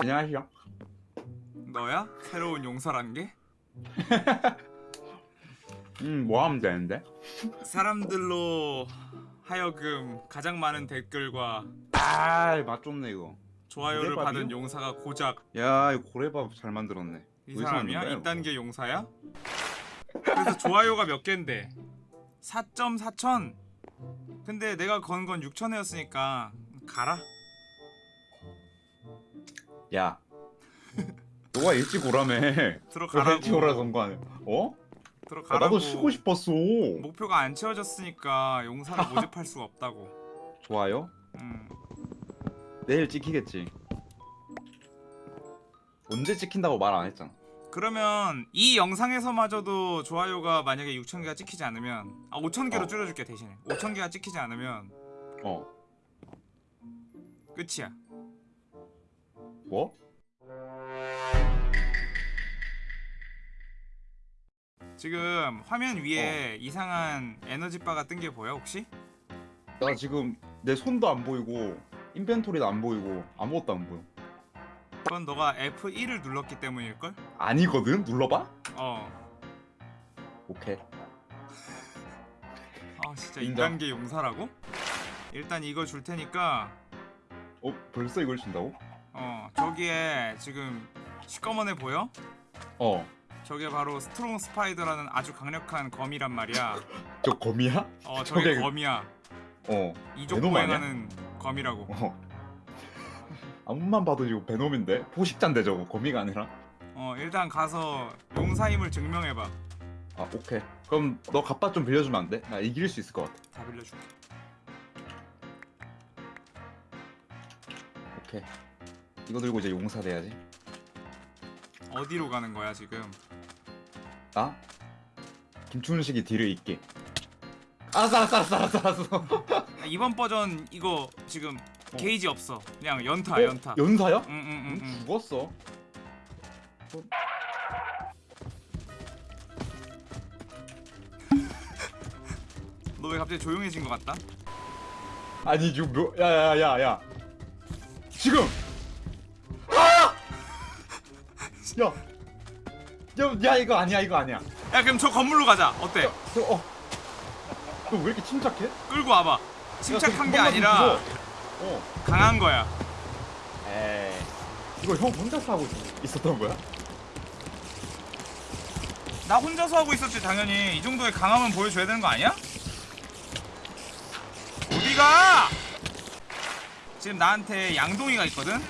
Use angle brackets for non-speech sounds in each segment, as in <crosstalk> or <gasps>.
안녕하세요. 너야? 새로운 용사란 게? <laughs> 음, 뭐 하면 되는데? 사람들로 하여금 가장 많은 댓글과 아, 맛 좋네 이거. 좋아요를 고래밥이요? 받은 용사가 고작 야, 이거 고래밥 잘 만들었네. 이 사람이야? 왔는가요? 2단계 용사야? 그래서 좋아요가 몇 갠데? 4.4천? 근데 내가 건 건 6천회였으니까 가라 야, 너가 일찍 오라며. 들어가라고 일찍 오라 선거 아니야? 어? 아, 들어가라고 나도 쉬고 싶었어. 목표가 안 채워졌으니까 용사를 <laughs> 모집할 수가 없다고 좋아요? 음. 내일 찍히겠지. 언제 찍힌다고 말 안 했잖아. 그러면 이 영상에서마저도 좋아요가 만약에 6,000개가 찍히지 않으면 아 5,000개로 어. 줄여줄게 대신에 5,000개가 찍히지 않으면 어, 끝이야 뭐? 지금 화면 위에 어. 이상한 에너지바가 뜬 게 보여 혹시? 나 지금 내 손도 안 보이고 인벤토리도 안 보이고 아무것도 안 보여. 그건 너가 F1을 눌렀기 때문일걸? 아니거든? 눌러봐? 어. 오케이. <laughs> 아 진짜 인정. 2단계 용사라고? 일단 이거 줄 테니까 어, 벌써 이걸 준다고? 어 저기에 지금 시꺼먼 애 보여? 어, 저게 바로 strong spider라는 아주 강력한 거미란 말이야 저 거미야? 어 저게 저게- 거미야 어, 이족? 보행하는 거미라고 어. 아무리 봐도 이거 베놈인데? 포식자인데 저거 거미가 아니라? 어 일단 가서 용사임을 증명해봐 아 오케이 그럼 너 갑바 좀 빌려주면 안 돼? 나 이길 수 있을 것 같아 다 빌려줄게 오케이 이거 들고 이제 용사 돼야지 어디로 가는 거야 지금 나? 김춘식이 뒤를 잇게 알았어 알았어 알았어 알았어 알았어 <laughs> 아, 이번 버전 이거 지금 어. 게이지 없어 그냥 연타 어? 연타 연사야? 응응응응 응, 죽었어 <laughs> 너왜 갑자기 조용해진 것 같다? 아니 지금 뭐 야야야야 지금 야! 야, 야 이거 아니야 이거 아니야 야 그럼 저 건물로 가자 어때? 저, 어. 너왜 이렇게 침착해? 끌고 와봐 야, 침착한 그게 아니라. 어. 강한 거야 에이. 이거 형 혼자서 하고 있었던 거야? 나 혼자서 하고 있었지 당연히 이 정도의 강함은 보여줘야 되는 거 아니야? 어디가? 지금 나한테 양동이가 있거든?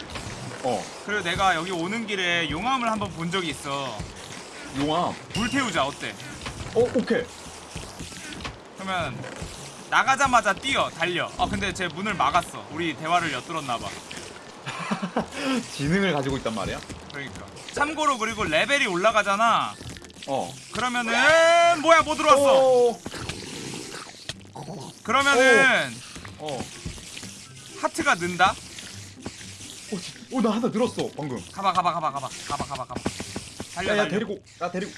어. 그리고 내가 여기 오는 길에 용암을 한번 본 적이 있어 용암. 불 태우자 어때? 어, 오케이. 그러면 나가자마자 뛰어 달려 아 근데 제 문을 막았어 우리 대화를 엿들었나 봐 <laughs> 지능을 가지고 있단 말이야? 그러니까 참고로 그리고 레벨이 올라가잖아 어. 그러면은 뭐야 뭐 들어왔어 오. 그러면은 어. 하트가 는다 오, 지- 오, 나 하나 늘었어, 방금. 가봐 가봐 가봐 가봐 가봐 가봐 가봐 달려 야, 야, 달려 데리고, 나 데리고.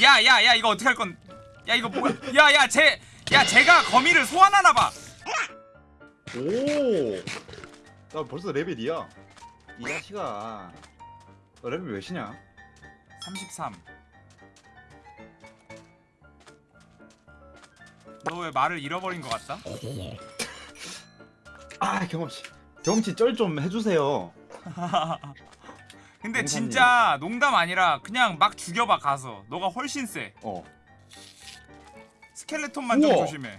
야야야 이거 어떻게 할 건? 야 이거 뭐야? 야야 쟤, 야 쟤가 거미를 소환하나 봐. 오. 나 벌써 레벨이야. 이 자식아. 너 레벨 몇이냐? 33. 너 왜 말을 잃어버린 것 같다? 아, 경험치. 경험치 쩔 좀 해주세요. <laughs> 근데 농담이에요. 진짜 농담 아니라 그냥 막 죽여봐 가서. 너가 훨씬 세. 어. 스켈레톤만 좀 우와. 조심해.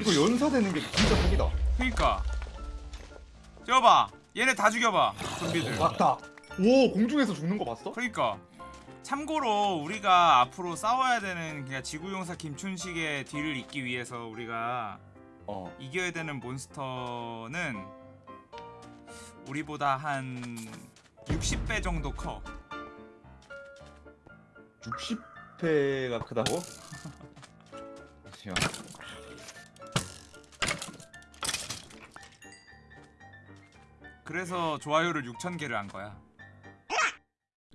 이거 연사되는 게 진짜 사기다. 그니까. 뛰어봐. 얘네 다 죽여봐. 좀비들. 맞다. 오, 공중에서 죽는 거 봤어? 그러니까 참고로 우리가 앞으로 싸워야 되는 그냥 지구용사 김춘식의 뒤를 잇기 위해서 우리가 어. 이겨야 되는 몬스터는 우리보다 한 60배 정도 커. 60회가 크다고? 잠시만. 그래서 좋아요를 6,000개를 한 거야.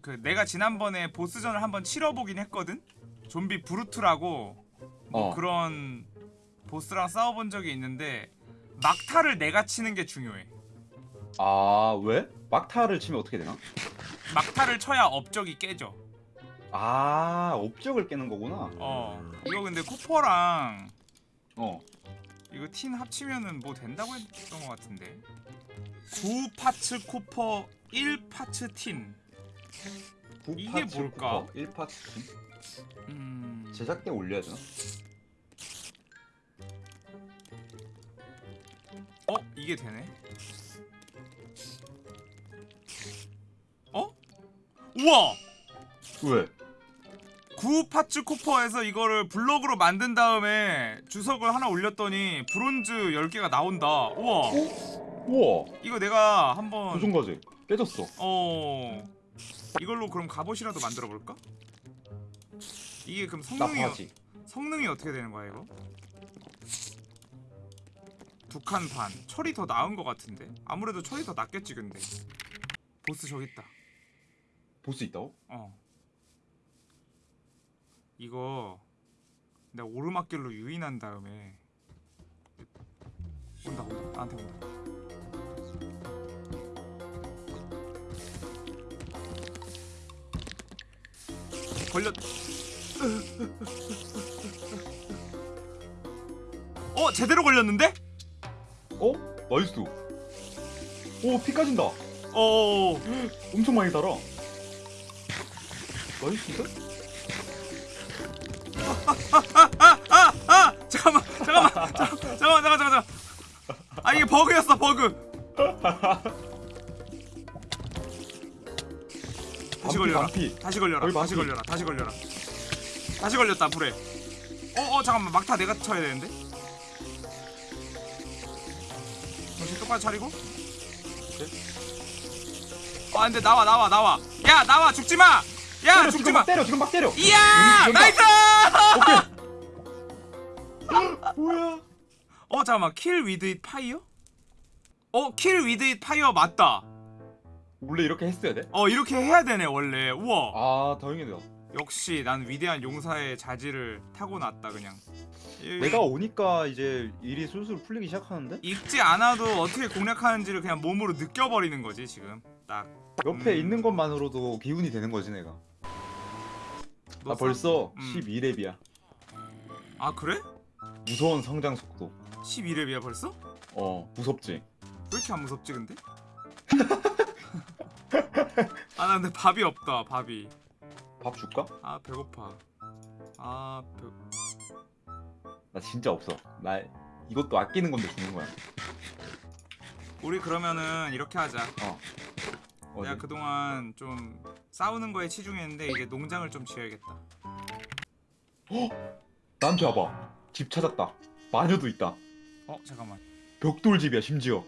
그 내가 지난번에 보스전을 한번 치러보긴 했거든. 좀비 브루트라고 뭐 어. 그런 보스랑 싸워본 적이 있는데 막타를 내가 치는 게 중요해. 아, 왜? 막타를 치면 어떻게 되나? 막타를 쳐야 업적이 깨져. 아 업적을 깨는 거구나. 어. 이거 근데 copper랑 어. 이거 tin 합치면은 뭐 된다고 했던 것 같은데. 9 parts copper 1 parts tin. 이게 뭘까? 1 parts 음. 제작 때 올려야 되나? 어? 이게 되네. 우와! 왜? 9 파츠 코퍼에서 이거를 블럭으로 만든 다음에 주석을 하나 올렸더니 브론즈 10개가 나온다. 우와. 우와 이거 내가 한번 조종 과제 깨졌어. 어 이걸로 그럼 갑옷이라도 만들어 볼까? 이게 그럼 나 성능이 바지. 성능이 어떻게 되는 거야 이거? 두 칸 반. 철이 더 나은 것 같은데. 아무래도 철이 더 낫겠지 근데. 보스 저기 있다. 볼 수 있다고? 어. 이거 내가 오르막길로 유인한 다음에 온다 온다 나한테 온다. 걸렸. 어 제대로 걸렸는데? 어? nice. 오 피 까진다. 어. <gasps> 엄청 많이 달아. nice인데? 아 <laughs> 잠깐만 잠깐만 잠깐- 잠깐만 잠깐 잠깐 잠깐 아 이게 버그였어 버그. 다시 걸려라. 다시 걸려라 다시. 걸려라 다시 걸려라. 다시 걸렸다 불에. 어어 잠깐만. 막타 내가 쳐야 되는데? 정신 똑바로 차리고. 아 근데 나와 나와 나와. 야 나와. 죽지마 야 죽지마 막 때려 지금 막 때려. 이야 여기 nice 뭐야? 어 잠깐만 kill with it fire? 어 kill with it fire 맞다 원래 이렇게 했어야 돼? 어 이렇게 해야 되네 원래 우와 아 다행이다. 역시 난 위대한 용사의 자질을 타고났다 그냥 이- 내가 오니까 이제 일이 술술 풀리기 시작하는데 읽지 않아도 어떻게 공략하는지를 그냥 몸으로 느껴버리는 거지 지금 딱 옆에 음. 있는 것만으로도 기운이 되는 거지 내가. 너나 벌써 음. 12렙이야. 아 그래? 무서운 성장 속도. 12렙이야 벌써? 어 무섭지. 왜 이렇게 안 무섭지 근데? <laughs> 아나 근데 밥이 없다 밥이 밥 줄까? 아 배고파 아 배... 나 진짜 없어. 나 이것도 아끼는 건데 주는 거야. 우리 그러면은 이렇게 하자 어. 어디? 내가 그동안 좀 싸우는 거에 치중했는데 이제 농장을 좀 지어야겠다 나한테 와봐. 집 찾았다. 마녀도 있다. 어 잠깐만 벽돌집이야 심지어.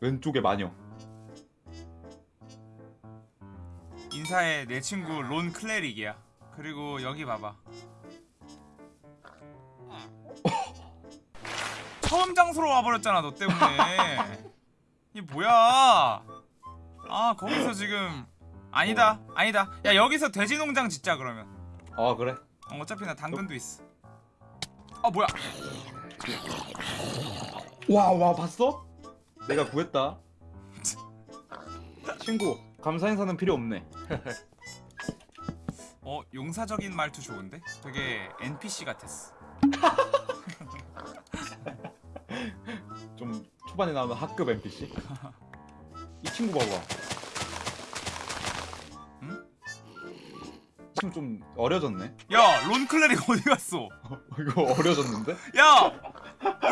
왼쪽에 마녀. 인사해 내 친구 론 클레릭이야 그리고 여기 봐봐 <laughs> 처음 장소로 와버렸잖아 너 때문에 <laughs> 이게 뭐야 아 거기서 지금 아니다 아니다 야 여기서 돼지 농장 짓자 그러면 아 그래? 어, 어차피 나 당근도 있어 아 뭐야 와와 봤어? 내가 구했다. <laughs> 친구 감사 인사는 필요 없네. 어 용사적인 말투 좋은데 되게 NPC 같았어 <laughs> 초반에 나오는 학급 NPC. 이 친구 봐봐. 응? 친구 좀 어려졌네. 야 론 클레릭 어디 갔어 이거 어려졌는데? 야!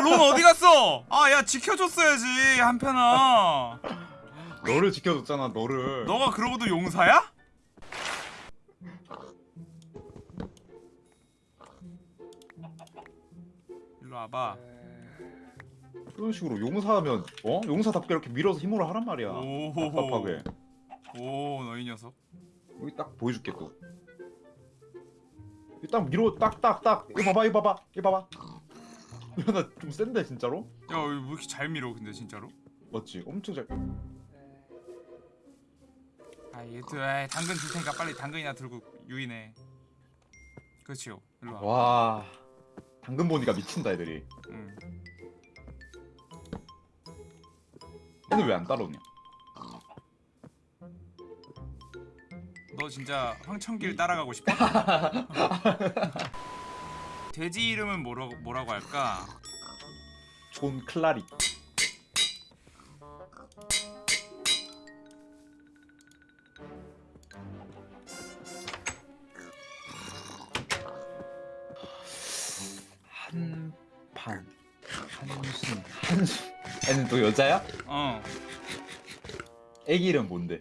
론 어디 갔어? 아, 야, 지켜줬어야지, 한편아. 너를 지켜줬잖아 너를. 너가 그러고도 용사야? 일로 와봐. 이런 식으로 용사하면 어? 용사답게 이렇게 밀어서 힘으로 하란 말이야. 답답하게. 오, 너이 녀석. 여기 딱 보여줄게 또. 여기 딱 밀어 딱딱딱 이거 봐봐 이거 봐봐 이거 봐봐. <laughs> 이거 나좀 센데 진짜로? 야, 왜 이렇게 잘 밀어, 근데 진짜로? 맞지? 엄청 잘. 아, 얘도, 에이, 당근 줄 테니까 빨리 당근이나 들고 유인해. 그렇지요. 일로 와. 와 당근 보니까 미친다 애들이. 응. 얘는 왜안 따라오냐? 너 진짜 황천길 따라가고 싶어? <laughs> 돼지 이름은 뭐라고 뭐라고 할까? 존 클라리. 여자야? 어 애기 이름 뭔데?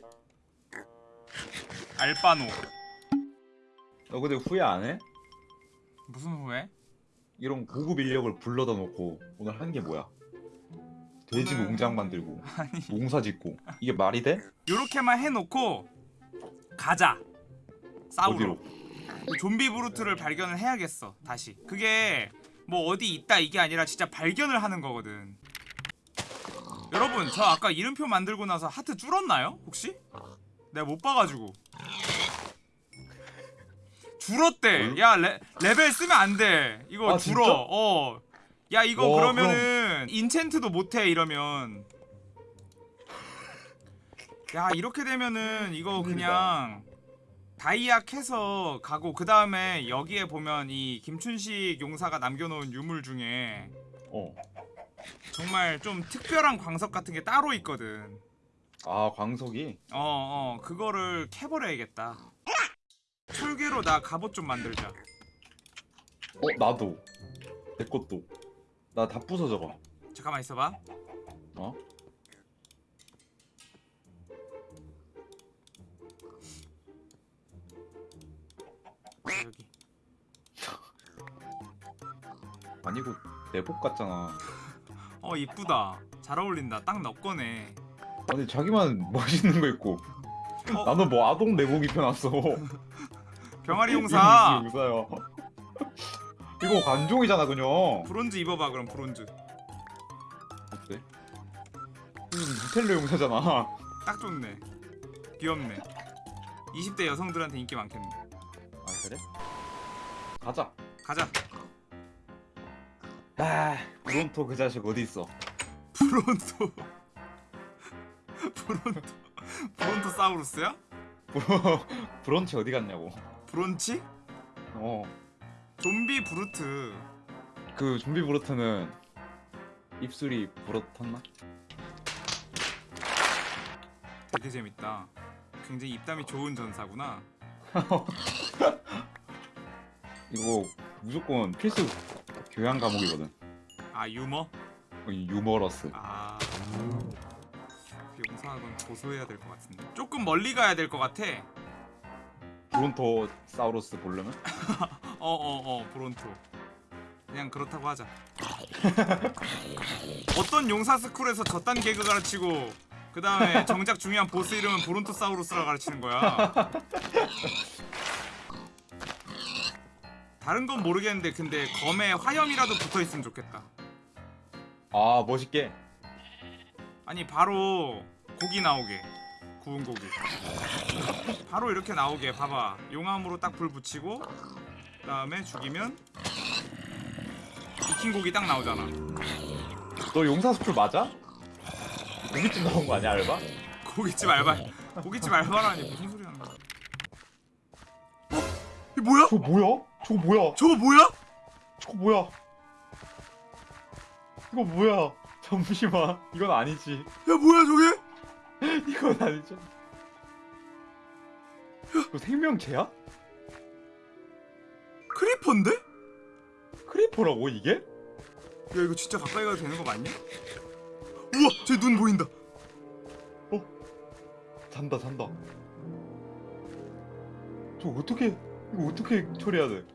알바노 너 근데 후회 안 해? 무슨 후회? 이런 고급 인력을 불러다 놓고 오늘 한 게 뭐야? 돼지 오늘- 농장 만들고 <laughs> 아니 농사 짓고 이게 말이 돼? 요렇게만 해놓고 가자 싸우러? 좀비 브루트를 발견을 해야겠어 다시 그게 뭐 어디 있다 이게 아니라 진짜 발견을 하는 거거든 여러분 저 아까 이름표 만들고 나서 하트 줄었나요 혹시? 내가 못 봐가지고 줄었대 뭘? 야 레, 레벨 쓰면 안돼 이거 아, 줄어? 어야 이거 와, 그러면은 enchant도 못해 이러면 야 이렇게 되면은 이거. 그냥 다이아 캐서 가고 그 다음에 여기에 보면 이 김춘식 용사가 남겨놓은 유물 중에 어. 정말 좀 특별한 광석 같은 게 따로 있거든. 아 광석이 어, 어, 그거를 캐버려야겠다. 철괴로 나 갑옷 좀 만들자. 어 나도 내 것도 나 다 부서져가 잠깐만 있어봐. 어? 여기. 아니고 내복 같잖아 어, 이쁘다. 잘 어울린다. 딱너 거네. 아니 자기만 멋있는 거 입고 어? 나는 뭐 아동 내복 입혀놨어 병아리 용사. 이거 관종이잖아 그냥 브론즈 입어봐 그럼 브론즈. 어때? 누텔라 용사잖아 딱 좋네. 귀엽네. 20대 여성들한테 인기 많겠네. 아 그래? 가자 가자. 아 브론토 그 자식 어디 있어 브론토. 브론토. 브론토 사우루스야? 브런치 어디 갔냐고 브론치? 어 좀비 브루트. 그 좀비 브로트는 입술이 부러졌나? 되게 재밌다. 굉장히 입담이 좋은 전사구나. <laughs> 이거 무조건 필수 교양 과목이거든 아 유머? 어, 이 유머러스 아그 용사학원 고소해야 될 것 같은데. 조금 멀리 가야 될 것 같아. 브론토 사우루스 보려면 어어 어 <laughs> 브론토. 그냥 그렇다고 하자. <laughs> 어떤 용사 스쿨에서 저딴 개그 가르치고 그 다음에 정작 중요한 보스 이름은 브론토사우루스라 가르치는 거야. <laughs> 다른 건 모르겠는데 근데 검에 화염이라도 붙어 있으면 좋겠다. 아 멋있게 아니 바로 고기 나오게 구운 고기 바로 이렇게 나오게 봐봐 용암으로 딱 불 붙이고 그 다음에 죽이면 익힌 고기 딱 나오잖아 너 용사 school 맞아? 고깃집 나온 거 아니야 알바? 고깃집 알바 고깃집 알바라니 무슨 소리 하는 거야 어? 이 뭐야? 저거 뭐야? 저거 뭐야? 저거 뭐야? 저거 뭐야? 이거 뭐야? 잠시만 이건 아니지 야 뭐야 저게? <laughs> 이건 아니지 이거 생명체야? creeper인데? 야 크리퍼라고 이게? 이거 진짜 가까이 가도 되는 거 맞냐? 우와 쟤눈 보인다 잔다 잔다 저 어떻게 이거 어떻게 처리해야 돼?